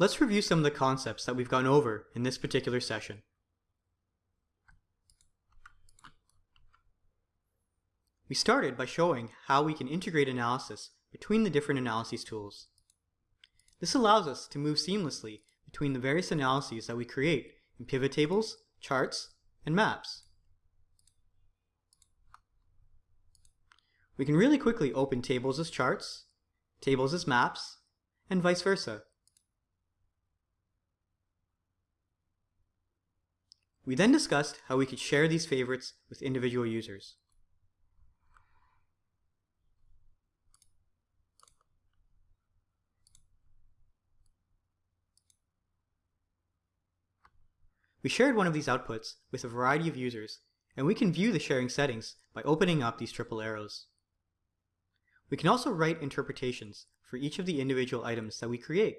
Let's review some of the concepts that we've gone over in this particular session. We started by showing how we can integrate analysis between the different analyses tools. This allows us to move seamlessly between the various analyses that we create in pivot tables, charts, and maps. We can really quickly open tables as charts, tables as maps, and vice versa. We then discussed how we could share these favorites with individual users. We shared one of these outputs with a variety of users, and we can view the sharing settings by opening up these triple arrows. We can also write interpretations for each of the individual items that we create.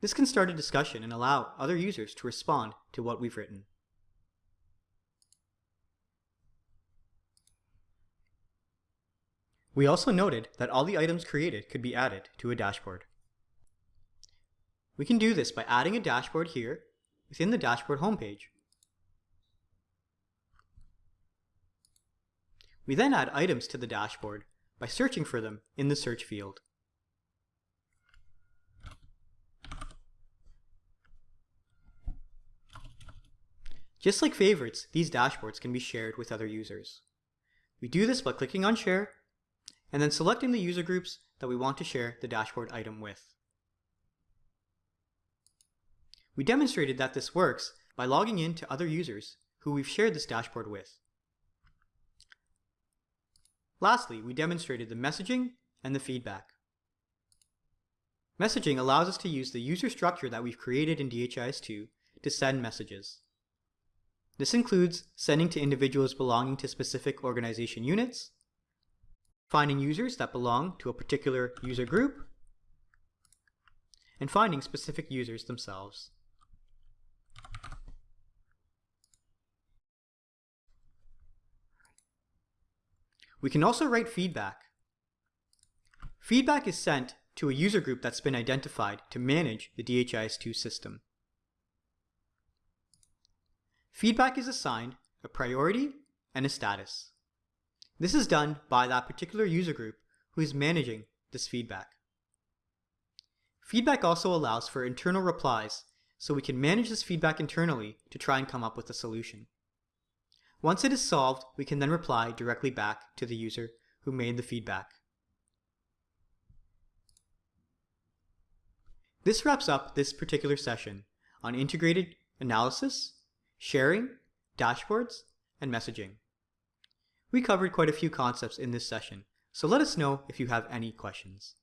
This can start a discussion and allow other users to respond to what we've written. We also noted that all the items created could be added to a dashboard. We can do this by adding a dashboard here within the dashboard homepage. We then add items to the dashboard by searching for them in the search field. Just like favorites, these dashboards can be shared with other users. We do this by clicking on Share, and then selecting the user groups that we want to share the dashboard item with. We demonstrated that this works by logging in to other users who we've shared this dashboard with. Lastly, we demonstrated the messaging and the feedback. Messaging allows us to use the user structure that we've created in DHIS2 to send messages. This includes sending to individuals belonging to specific organization units, finding users that belong to a particular user group, and finding specific users themselves. We can also write feedback. Feedback is sent to a user group that's been identified to manage the DHIS2 system. Feedback is assigned a priority and a status. This is done by that particular user group who is managing this feedback. Feedback also allows for internal replies, so we can manage this feedback internally to try and come up with a solution. Once it is solved, we can then reply directly back to the user who made the feedback. This wraps up this particular session on integrated analysis, sharing, dashboards, and messaging. We covered quite a few concepts in this session, so let us know if you have any questions.